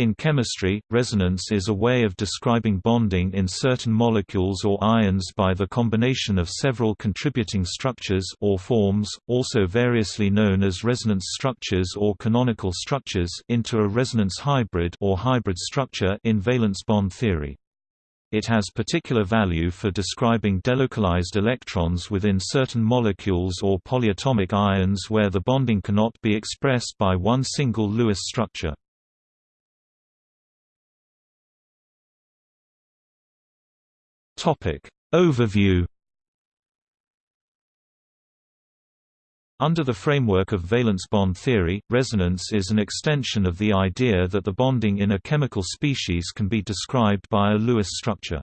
In chemistry, resonance is a way of describing bonding in certain molecules or ions by the combination of several contributing structures or forms, also variously known as resonance structures or canonical structures into a resonance hybrid or hybrid structure in valence bond theory. It has particular value for describing delocalized electrons within certain molecules or polyatomic ions where the bonding cannot be expressed by one single Lewis structure. Topic Overview Under the framework of valence bond theory, resonance is an extension of the idea that the bonding in a chemical species can be described by a Lewis structure.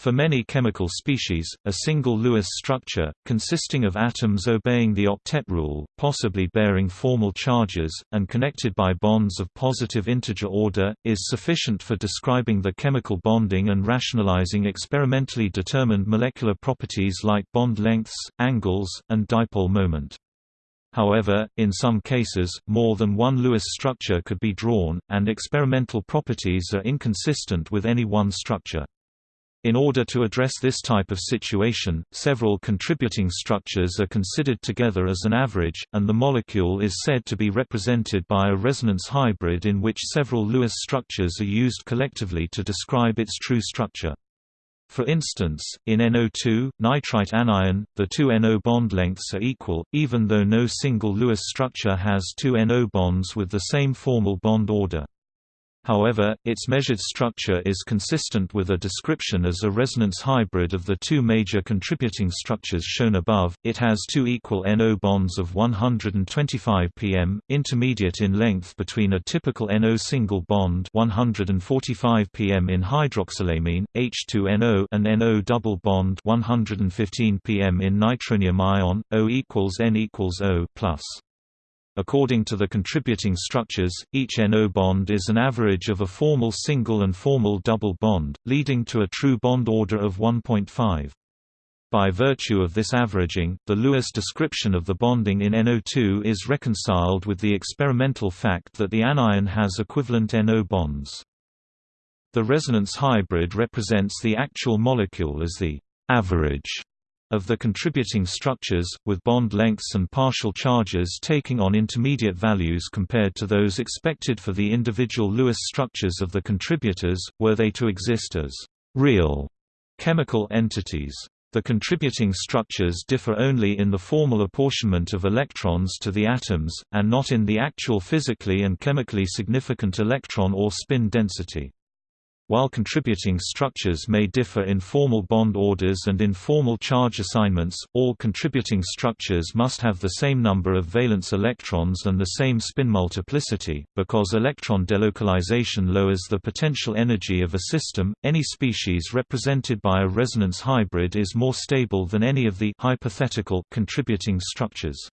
For many chemical species, a single Lewis structure, consisting of atoms obeying the octet rule, possibly bearing formal charges, and connected by bonds of positive integer order, is sufficient for describing the chemical bonding and rationalizing experimentally determined molecular properties like bond lengths, angles, and dipole moment. However, in some cases, more than one Lewis structure could be drawn, and experimental properties are inconsistent with any one structure. In order to address this type of situation, several contributing structures are considered together as an average, and the molecule is said to be represented by a resonance hybrid in which several Lewis structures are used collectively to describe its true structure. For instance, in NO2, nitrite anion, the two NO bond lengths are equal, even though no single Lewis structure has two NO bonds with the same formal bond order. However, its measured structure is consistent with a description as a resonance hybrid of the two major contributing structures shown above. It has two equal NO bonds of 125 pm, intermediate in length between a typical NO single bond 145 pm in hydroxylamine, H2NO and NO double bond 115 pm in nitronium ion, O equals N equals O plus. According to the contributing structures, each NO bond is an average of a formal single and formal double bond, leading to a true bond order of 1.5. By virtue of this averaging, the Lewis description of the bonding in NO2 is reconciled with the experimental fact that the anion has equivalent NO bonds. The resonance hybrid represents the actual molecule as the average of the contributing structures, with bond lengths and partial charges taking on intermediate values compared to those expected for the individual Lewis structures of the contributors, were they to exist as real chemical entities. The contributing structures differ only in the formal apportionment of electrons to the atoms, and not in the actual physically and chemically significant electron or spin density. While contributing structures may differ in formal bond orders and in formal charge assignments, all contributing structures must have the same number of valence electrons and the same spin multiplicity. Because electron delocalization lowers the potential energy of a system, any species represented by a resonance hybrid is more stable than any of the hypothetical contributing structures.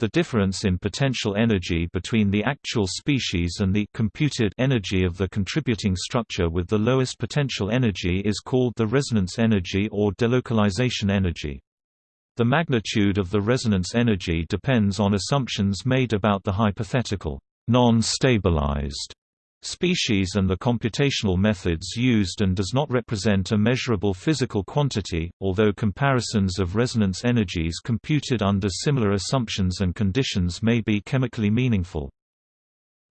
The difference in potential energy between the actual species and the computed energy of the contributing structure with the lowest potential energy is called the resonance energy or delocalization energy. The magnitude of the resonance energy depends on assumptions made about the hypothetical non-stabilized species and the computational methods used and does not represent a measurable physical quantity, although comparisons of resonance energies computed under similar assumptions and conditions may be chemically meaningful.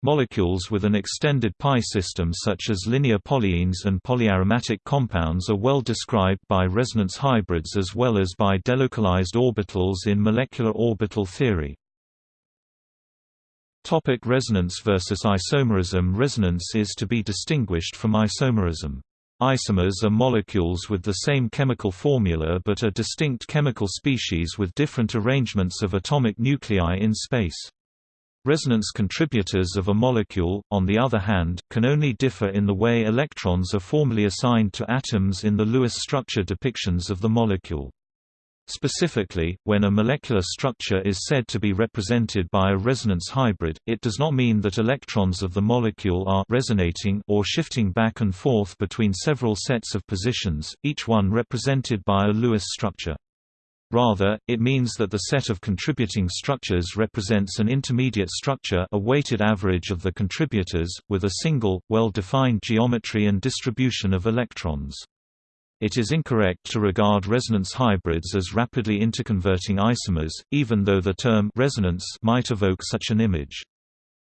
Molecules with an extended pi system such as linear polyenes and polyaromatic compounds are well described by resonance hybrids as well as by delocalized orbitals in molecular orbital theory. Topic resonance versus isomerism Resonance is to be distinguished from isomerism. Isomers are molecules with the same chemical formula but are distinct chemical species with different arrangements of atomic nuclei in space. Resonance contributors of a molecule, on the other hand, can only differ in the way electrons are formally assigned to atoms in the Lewis structure depictions of the molecule. Specifically, when a molecular structure is said to be represented by a resonance hybrid, it does not mean that electrons of the molecule are resonating or shifting back and forth between several sets of positions, each one represented by a Lewis structure. Rather, it means that the set of contributing structures represents an intermediate structure a weighted average of the contributors, with a single, well-defined geometry and distribution of electrons. It is incorrect to regard resonance hybrids as rapidly interconverting isomers, even though the term resonance might evoke such an image.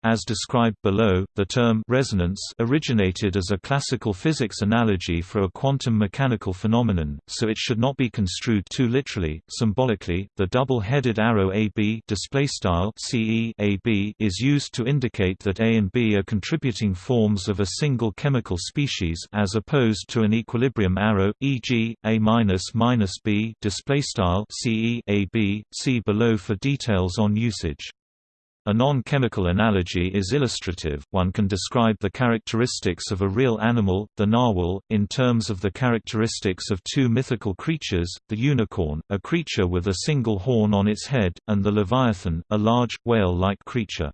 As described below, the term resonance originated as a classical physics analogy for a quantum mechanical phenomenon, so it should not be construed too literally. Symbolically, the double-headed arrow AB CE AB is used to indicate that A and B are contributing forms of a single chemical species as opposed to an equilibrium arrow, e.g., A B CE AB. See below for details on usage. A non-chemical analogy is illustrative, one can describe the characteristics of a real animal, the narwhal, in terms of the characteristics of two mythical creatures, the unicorn, a creature with a single horn on its head, and the leviathan, a large, whale-like creature.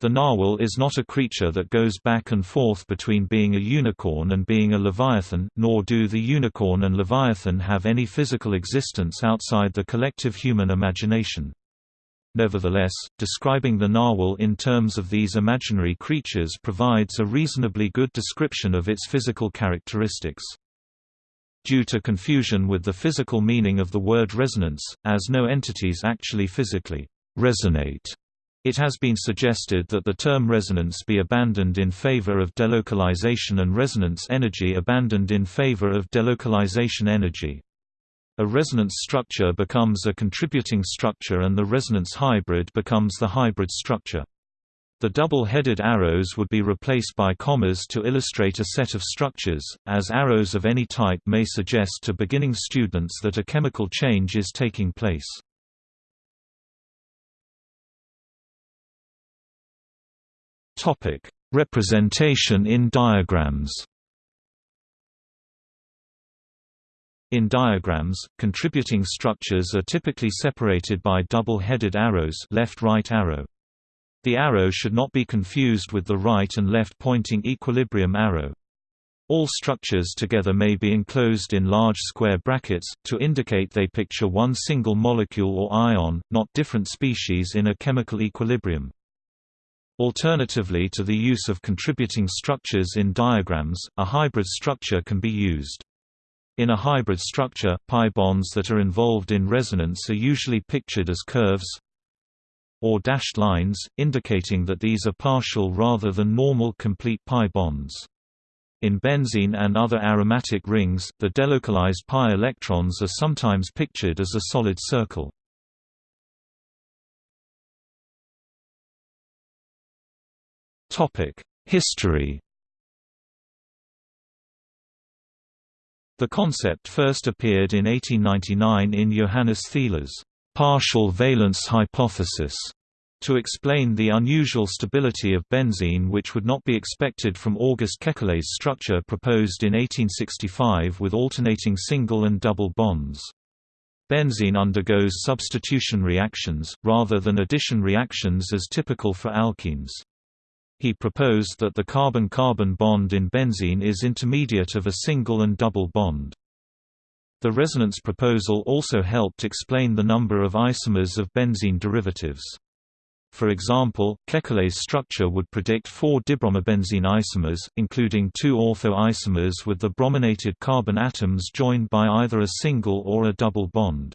The narwhal is not a creature that goes back and forth between being a unicorn and being a leviathan, nor do the unicorn and leviathan have any physical existence outside the collective human imagination. Nevertheless, describing the narwhal in terms of these imaginary creatures provides a reasonably good description of its physical characteristics. Due to confusion with the physical meaning of the word resonance, as no entities actually physically resonate, it has been suggested that the term resonance be abandoned in favor of delocalization and resonance energy abandoned in favor of delocalization energy. A resonance structure becomes a contributing structure and the resonance hybrid becomes the hybrid structure. The double-headed arrows would be replaced by commas to illustrate a set of structures, as arrows of any type may suggest to beginning students that a chemical change is taking place. Representation in diagrams In diagrams, contributing structures are typically separated by double-headed arrows left-right arrow. The arrow should not be confused with the right and left pointing equilibrium arrow. All structures together may be enclosed in large square brackets, to indicate they picture one single molecule or ion, not different species in a chemical equilibrium. Alternatively to the use of contributing structures in diagrams, a hybrid structure can be used. In a hybrid structure, pi bonds that are involved in resonance are usually pictured as curves or dashed lines, indicating that these are partial rather than normal complete pi bonds. In benzene and other aromatic rings, the delocalized pi electrons are sometimes pictured as a solid circle. History The concept first appeared in 1899 in Johannes Thiele's partial valence hypothesis to explain the unusual stability of benzene which would not be expected from August Kekulé's structure proposed in 1865 with alternating single and double bonds. Benzene undergoes substitution reactions, rather than addition reactions as typical for alkenes. He proposed that the carbon-carbon bond in benzene is intermediate of a single and double bond. The resonance proposal also helped explain the number of isomers of benzene derivatives. For example, Kekulé's structure would predict four dibromobenzene isomers, including two ortho isomers with the brominated carbon atoms joined by either a single or a double bond.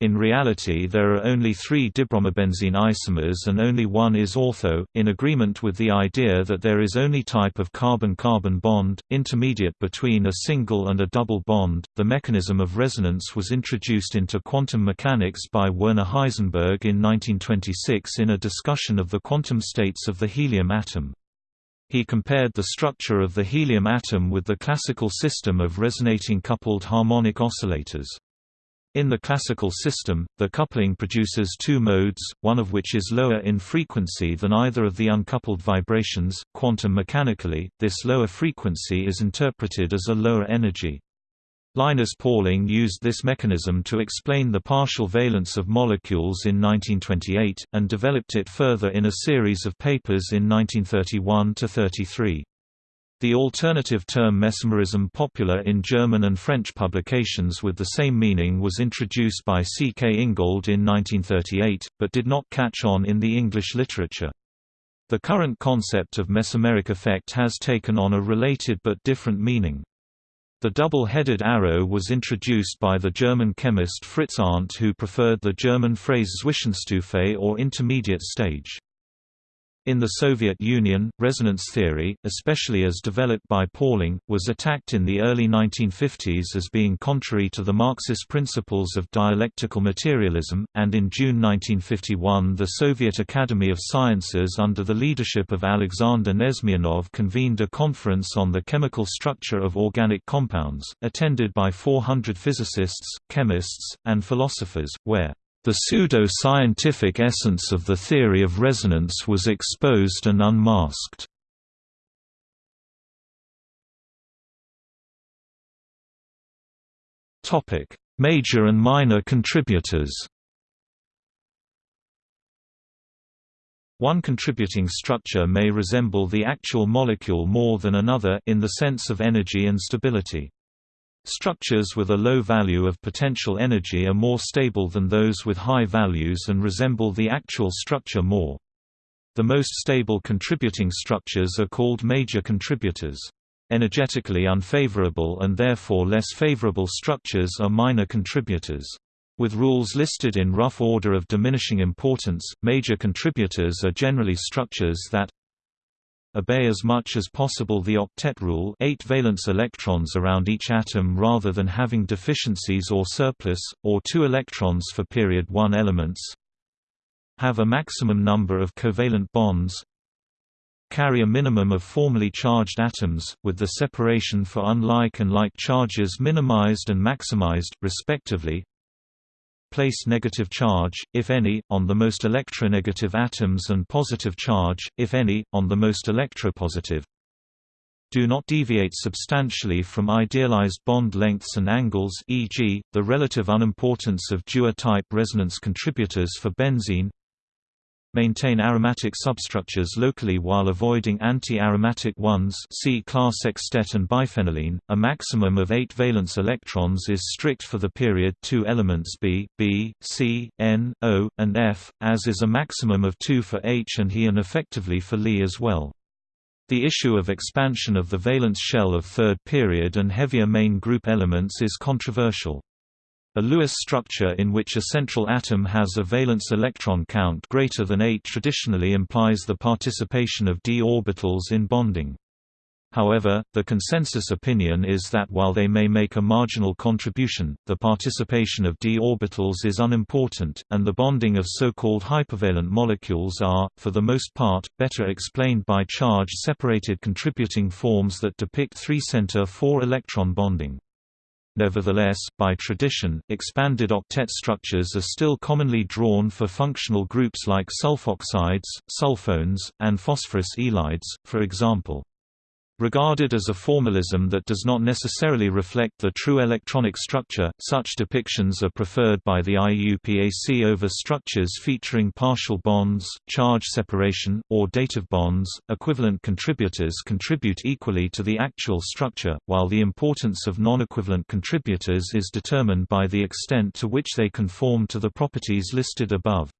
In reality there are only three dibromobenzene isomers and only one is ortho, in agreement with the idea that there is only type of carbon-carbon bond, intermediate between a single and a double bond. The mechanism of resonance was introduced into quantum mechanics by Werner Heisenberg in 1926 in a discussion of the quantum states of the helium atom. He compared the structure of the helium atom with the classical system of resonating coupled harmonic oscillators. In the classical system, the coupling produces two modes, one of which is lower in frequency than either of the uncoupled vibrations. Quantum mechanically, this lower frequency is interpreted as a lower energy. Linus Pauling used this mechanism to explain the partial valence of molecules in 1928, and developed it further in a series of papers in 1931–33. The alternative term mesomerism popular in German and French publications with the same meaning was introduced by C. K. Ingold in 1938, but did not catch on in the English literature. The current concept of mesomeric effect has taken on a related but different meaning. The double-headed arrow was introduced by the German chemist Fritz Arndt who preferred the German phrase Zwischenstufe or intermediate stage. In the Soviet Union, resonance theory, especially as developed by Pauling, was attacked in the early 1950s as being contrary to the Marxist principles of dialectical materialism, and in June 1951 the Soviet Academy of Sciences under the leadership of Alexander Nesmeyanov convened a conference on the chemical structure of organic compounds, attended by 400 physicists, chemists, and philosophers, where the pseudo-scientific essence of the theory of resonance was exposed and unmasked. Major and minor contributors One contributing structure may resemble the actual molecule more than another in the sense of energy and stability. Structures with a low value of potential energy are more stable than those with high values and resemble the actual structure more. The most stable contributing structures are called major contributors. Energetically unfavorable and therefore less favorable structures are minor contributors. With rules listed in rough order of diminishing importance, major contributors are generally structures that obey as much as possible the octet rule 8 valence electrons around each atom rather than having deficiencies or surplus, or 2 electrons for period 1 elements. Have a maximum number of covalent bonds. Carry a minimum of formally charged atoms, with the separation for unlike and like charges minimized and maximized, respectively place negative charge, if any, on the most electronegative atoms and positive charge, if any, on the most electropositive. Do not deviate substantially from idealized bond lengths and angles e.g., the relative unimportance of Dewar-type resonance contributors for benzene Maintain aromatic substructures locally while avoiding anti-aromatic ones see Clar sextet and biphenylene. A maximum of 8 valence electrons is strict for the period 2 elements B, B, C, N, O, and F, as is a maximum of 2 for H and He and effectively for Li as well. The issue of expansion of the valence shell of third period and heavier main group elements is controversial. A Lewis structure in which a central atom has a valence electron count greater than 8 traditionally implies the participation of d orbitals in bonding. However, the consensus opinion is that while they may make a marginal contribution, the participation of d orbitals is unimportant, and the bonding of so-called hypervalent molecules are, for the most part, better explained by charge-separated contributing forms that depict 3-center 4-electron bonding. Nevertheless, by tradition, expanded octet structures are still commonly drawn for functional groups like sulfoxides, sulfones, and phosphorus ylides, for example. Regarded as a formalism that does not necessarily reflect the true electronic structure, such depictions are preferred by the IUPAC over structures featuring partial bonds, charge separation, or dative bonds. Equivalent contributors contribute equally to the actual structure, while the importance of non-equivalent contributors is determined by the extent to which they conform to the properties listed above.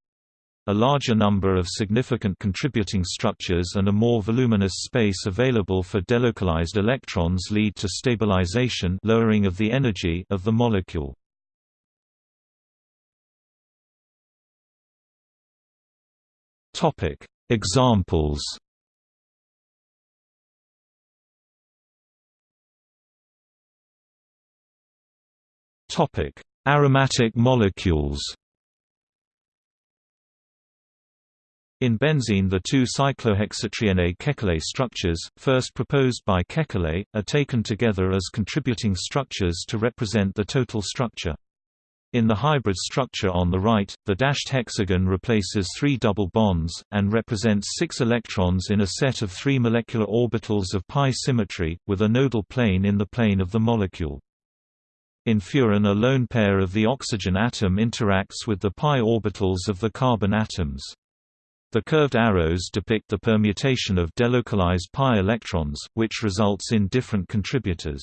A larger number of significant contributing structures and a more voluminous space available for delocalized electrons lead to stabilization lowering of the energy of the molecule. Topic: Examples. Topic: Aromatic molecules. In benzene the two cyclohexatriene Kekulé structures, first proposed by Kekulé, are taken together as contributing structures to represent the total structure. In the hybrid structure on the right, the dashed hexagon replaces three double bonds, and represents six electrons in a set of three molecular orbitals of pi symmetry, with a nodal plane in the plane of the molecule. In furan a lone pair of the oxygen atom interacts with the pi orbitals of the carbon atoms. The curved arrows depict the permutation of delocalized pi electrons, which results in different contributors.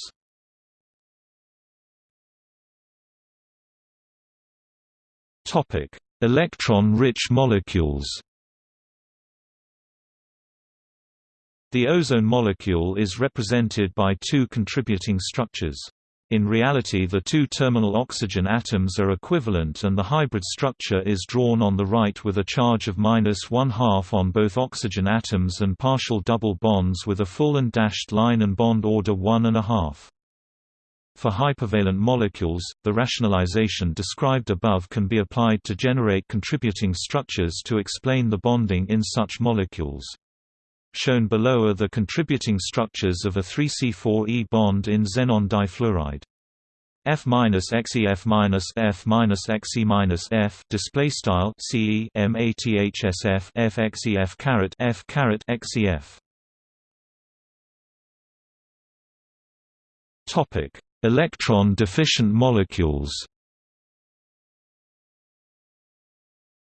Topic: Electron-rich molecules The ozone molecule is represented by two contributing structures. In reality the two terminal oxygen atoms are equivalent and the hybrid structure is drawn on the right with a charge of minus one-half on both oxygen atoms and partial double bonds with a full and dashed line and bond order one and a half. For hypervalent molecules, the rationalization described above can be applied to generate contributing structures to explain the bonding in such molecules. Shown below are the contributing structures of a 3C4E bond in xenon difluoride. F minus XEF minus F minus XE minus F display style CE MATHSF F XEF caret F caret XEF. Topic: Electron deficient molecules.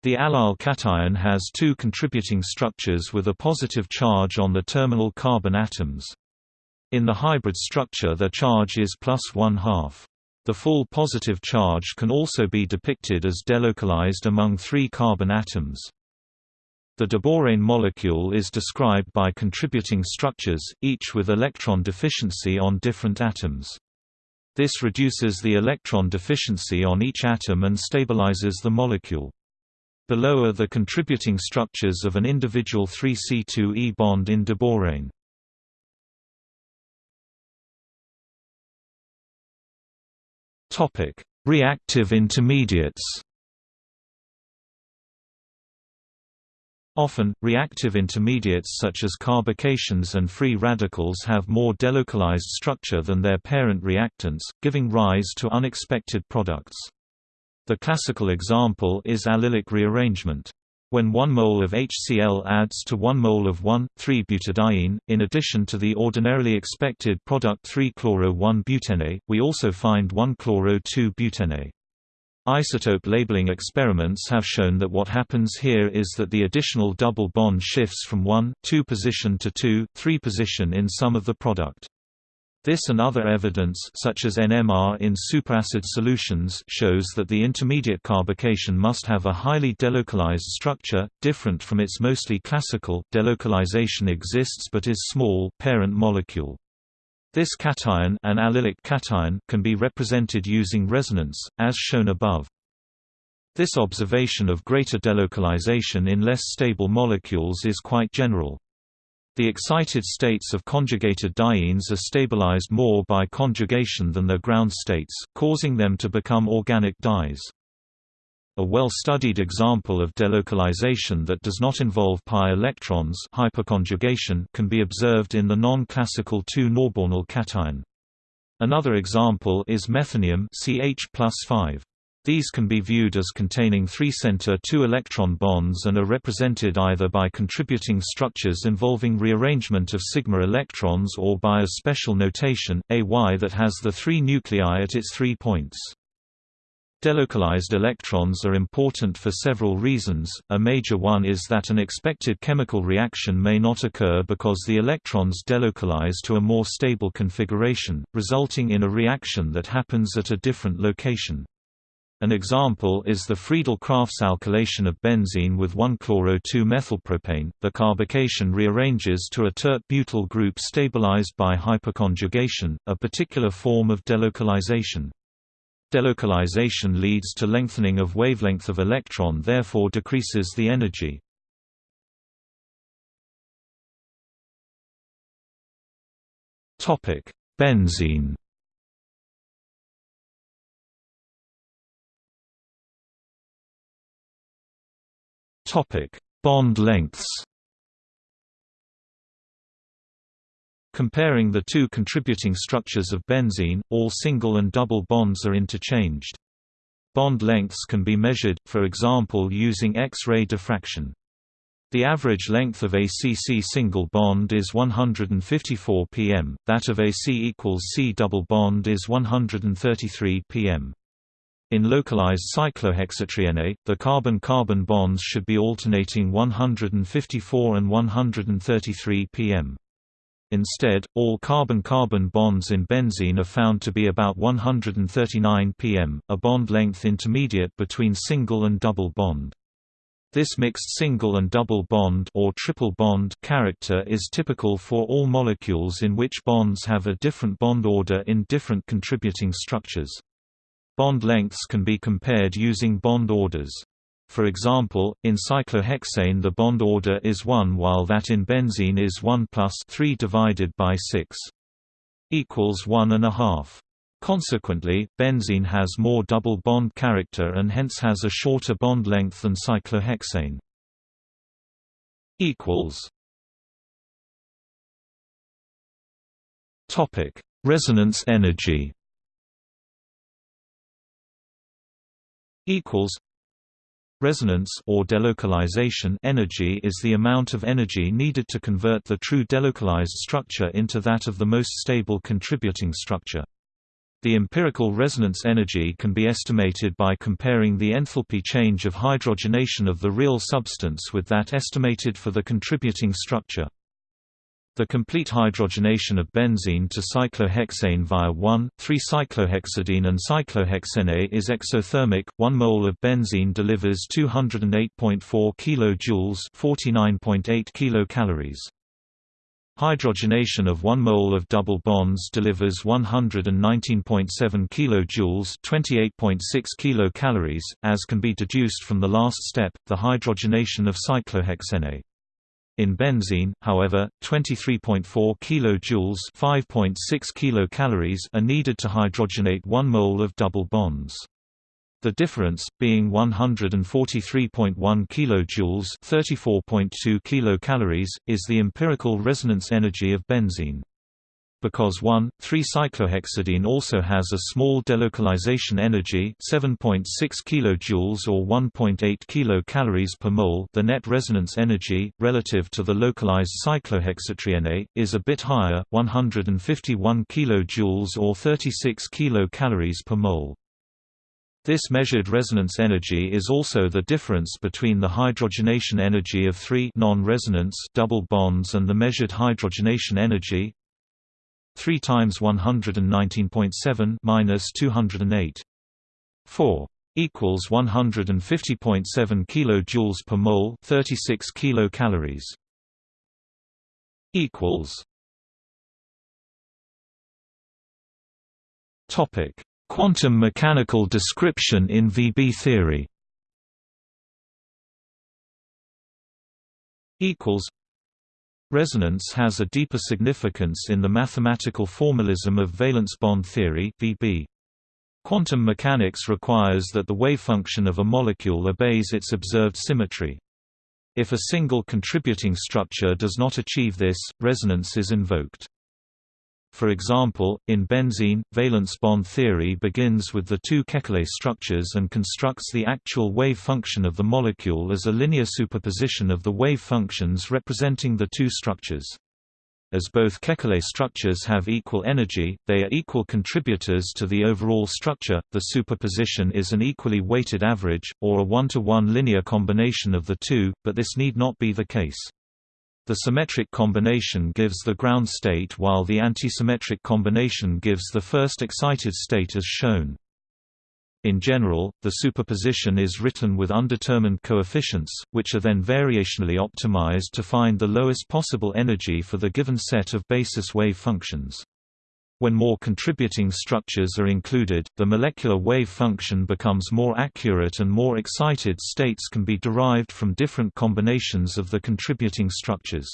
The allyl cation has two contributing structures with a positive charge on the terminal carbon atoms. In the hybrid structure the charge is plus one-half. The full positive charge can also be depicted as delocalized among three carbon atoms. The diborane molecule is described by contributing structures, each with electron deficiency on different atoms. This reduces the electron deficiency on each atom and stabilizes the molecule. Below are the contributing structures of an individual 3C2E bond in diborane. Topic: Reactive intermediates. Often, reactive intermediates such as carbocations and free radicals have more delocalized structure than their parent reactants, giving rise to unexpected products. The classical example is allylic rearrangement. When 1 mole of HCl adds to 1 mole of 1,3-butadiene, in addition to the ordinarily expected product 3-chloro-1-butene, we also find 1-chloro-2-butene. Isotope labeling experiments have shown that what happens here is that the additional double bond shifts from 1, 2 position to 2, 3 position in some of the product. This and other evidence such as NMR in superacid solutions shows that the intermediate carbocation must have a highly delocalized structure, different from its mostly classical delocalization exists but is small parent molecule. This cation, an allylic cation can be represented using resonance, as shown above. This observation of greater delocalization in less stable molecules is quite general. The excited states of conjugated dienes are stabilized more by conjugation than their ground states, causing them to become organic dyes. A well-studied example of delocalization that does not involve pi electrons hyperconjugation can be observed in the non-classical 2-norbornyl cation. Another example is methanium CH+5. These can be viewed as containing three-center two-electron bonds and are represented either by contributing structures involving rearrangement of sigma electrons or by a special notation, AY that has the three nuclei at its three points. Delocalized electrons are important for several reasons, a major one is that an expected chemical reaction may not occur because the electrons delocalize to a more stable configuration, resulting in a reaction that happens at a different location. An example is the Friedel-Crafts alkylation of benzene with 1-chloro-2-methylpropane. The carbocation rearranges to a tert-butyl group stabilized by hyperconjugation, a particular form of delocalization. Delocalization leads to lengthening of wavelength of electron therefore decreases the energy. Benzene Topic: Bond lengths. Comparing the two contributing structures of benzene, all single and double bonds are interchanged. Bond lengths can be measured, for example using X-ray diffraction. The average length of a CC single bond is 154 pm, that of a C equals C double bond is 133 pm. In localized cyclohexatriene, the carbon-carbon bonds should be alternating 154 and 133 pm. Instead, all carbon-carbon bonds in benzene are found to be about 139 pm, a bond length intermediate between single and double bond. This mixed single and double bond or triple bond character is typical for all molecules in which bonds have a different bond order in different contributing structures. Bond lengths can be compared using bond orders. For example, in cyclohexane the bond order is 1 while that in benzene is 1 plus 3 divided by 6 equals 1 and a half. Consequently, benzene has more double bond character and hence has a shorter bond length than cyclohexane. equals Topic: Resonance energy. Equals Resonance or delocalization energy is the amount of energy needed to convert the true delocalized structure into that of the most stable contributing structure. The empirical resonance energy can be estimated by comparing the enthalpy change of hydrogenation of the real substance with that estimated for the contributing structure. The complete hydrogenation of benzene to cyclohexane via 1,3-cyclohexadiene and cyclohexene is exothermic. 1 mole of benzene delivers 208.4 kJ, 49.8 kilocalories. Hydrogenation of 1 mole of double bonds delivers 119.7 kJ, 28.6 kilocalories, as can be deduced from the last step, the hydrogenation of cyclohexene. In benzene, however, 23.4 kJ (5.6 kilocalories) are needed to hydrogenate 1 mole of double bonds. The difference, being 143.1 kJ (34.2 kilocalories), is the empirical resonance energy of benzene. Because 1,3-cyclohexadiene also has a small delocalization energy 7.6 kJ or 1.8 kilocalories per mole the net resonance energy, relative to the localized cyclohexatriene, is a bit higher, 151 kJ or 36 kilocalories per mole. This measured resonance energy is also the difference between the hydrogenation energy of three non-resonance double bonds and the measured hydrogenation energy 3 times 119.7 minus 208. 4 equals 150.7 kilojoules per mole, 36 kilocalories. equals Topic: Quantum mechanical description in VB theory. Equals Resonance has a deeper significance in the mathematical formalism of valence bond theory (VB). Quantum mechanics requires that the wave function of a molecule obeys its observed symmetry. If a single contributing structure does not achieve this, resonance is invoked. For example, in benzene, valence bond theory begins with the two Kekule structures and constructs the actual wave function of the molecule as a linear superposition of the wave functions representing the two structures. As both Kekule structures have equal energy, they are equal contributors to the overall structure. The superposition is an equally weighted average, or a one-to-one -one linear combination of the two, but this need not be the case. The symmetric combination gives the ground state while the antisymmetric combination gives the first excited state as shown. In general, the superposition is written with undetermined coefficients, which are then variationally optimized to find the lowest possible energy for the given set of basis wave functions. When more contributing structures are included, the molecular wave function becomes more accurate and more excited states can be derived from different combinations of the contributing structures.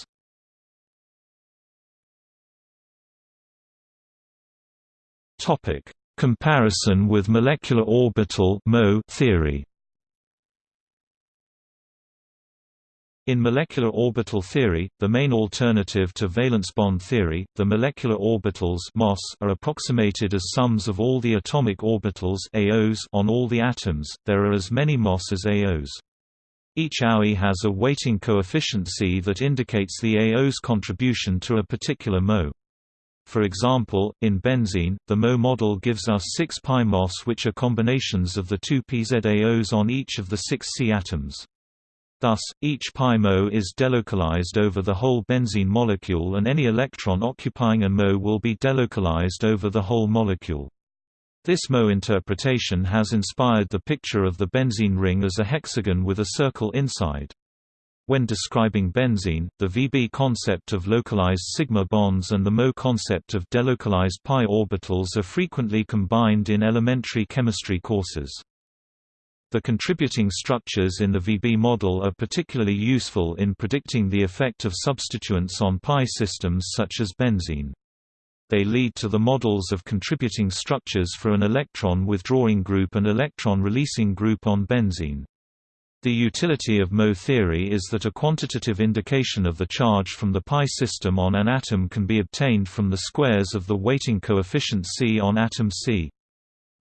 Comparison with molecular orbital theory In molecular orbital theory, the main alternative to valence bond theory, the molecular orbitals MOS are approximated as sums of all the atomic orbitals AOs on all the atoms. There are as many MOS as AOs. Each AOE has a weighting coefficient C that indicates the AO's contribution to a particular MO. For example, in benzene, the Mo model gives us 6 pi MOS which are combinations of the two pZaOs on each of the six C atoms. Thus, each pi Mo is delocalized over the whole benzene molecule and any electron occupying a Mo will be delocalized over the whole molecule. This Mo interpretation has inspired the picture of the benzene ring as a hexagon with a circle inside. When describing benzene, the VB concept of localized sigma bonds and the Mo concept of delocalized pi orbitals are frequently combined in elementary chemistry courses. The contributing structures in the VB model are particularly useful in predicting the effect of substituents on pi systems such as benzene. They lead to the models of contributing structures for an electron withdrawing group and electron releasing group on benzene. The utility of Mo theory is that a quantitative indication of the charge from the pi system on an atom can be obtained from the squares of the weighting coefficient C on atom C.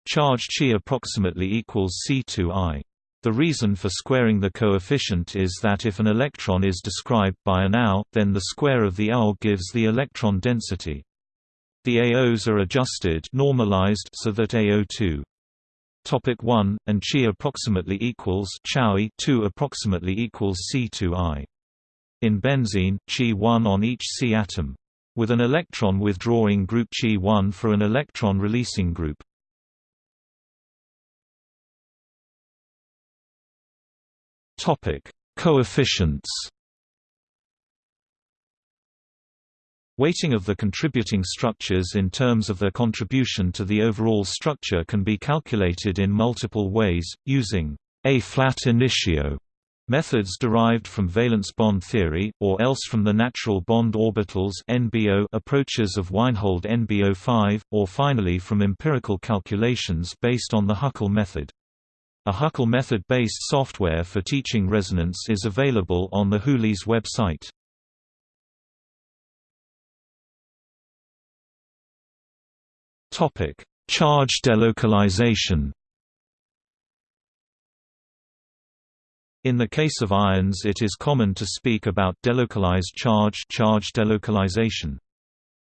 Charge Chi approximately equals C2i. The reason for squaring the coefficient is that if an electron is described by an AU, then the square of the AU gives the electron density. The AOs are adjusted normalized so that AO2 Topic 1 and chi approximately equals Chowi 2 approximately equals C2i. In benzene, chi 1 on each C atom. With an electron withdrawing group chi 1 for an electron releasing group. Topic: Coefficients. Weighting of the contributing structures in terms of their contribution to the overall structure can be calculated in multiple ways, using A-flat initio methods derived from valence bond theory, or else from the natural bond orbitals NBO approaches of Weinhold NBO5, or finally from empirical calculations based on the Huckel method. A Huckel method-based software for teaching resonance is available on the Hulis website. Topic: Charge delocalization. In the case of ions it is common to speak about delocalized charge charge delocalization.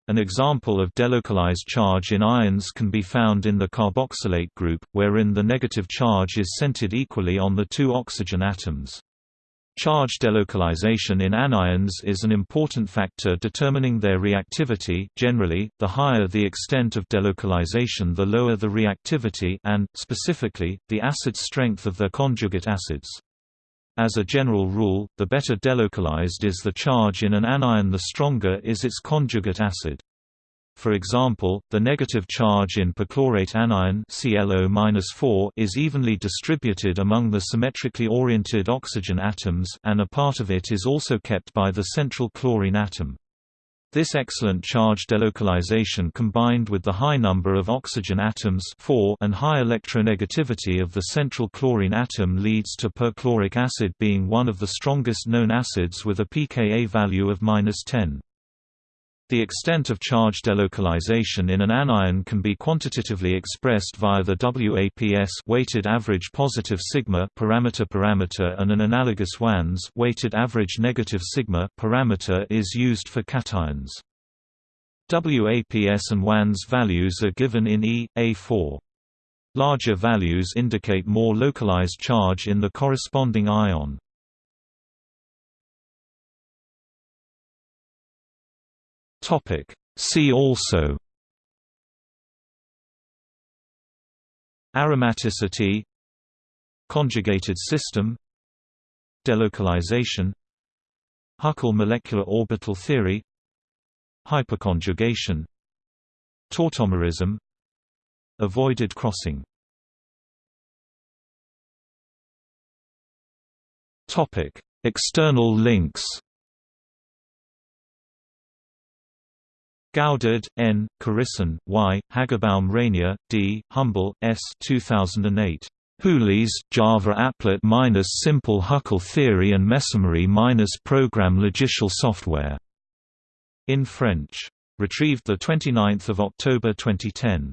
An example of delocalized charge in ions can be found in the carboxylate group, wherein the negative charge is centered equally on the two oxygen atoms. Charge delocalization in anions is an important factor determining their reactivity generally, the higher the extent of delocalization the lower the reactivity and, specifically, the acid strength of their conjugate acids. As a general rule, the better delocalized is the charge in an anion the stronger is its conjugate acid. For example, the negative charge in perchlorate anion ClO is evenly distributed among the symmetrically oriented oxygen atoms and a part of it is also kept by the central chlorine atom. This excellent charge delocalization combined with the high number of oxygen atoms 4 and high electronegativity of the central chlorine atom leads to perchloric acid being one of the strongest known acids with a pKa value of 10. The extent of charge delocalization in an anion can be quantitatively expressed via the WAPS weighted average positive sigma parameter parameter and an analogous WANS weighted average negative sigma parameter is used for cations. WAPS and WANS values are given in E, A4. Larger values indicate more localized charge in the corresponding ion. Topic. See also Aromaticity Conjugated system Delocalization Huckel molecular orbital theory Hyperconjugation Tautomerism Avoided crossing External links Gaudard, N., Carissan, Y., Hagebaum-Reignier, D., Humbel, S. 2008. Hulis, Java applet minus simple Huckel theory and Mesomery minus program logiciel software. In French. Retrieved 29 October 2010.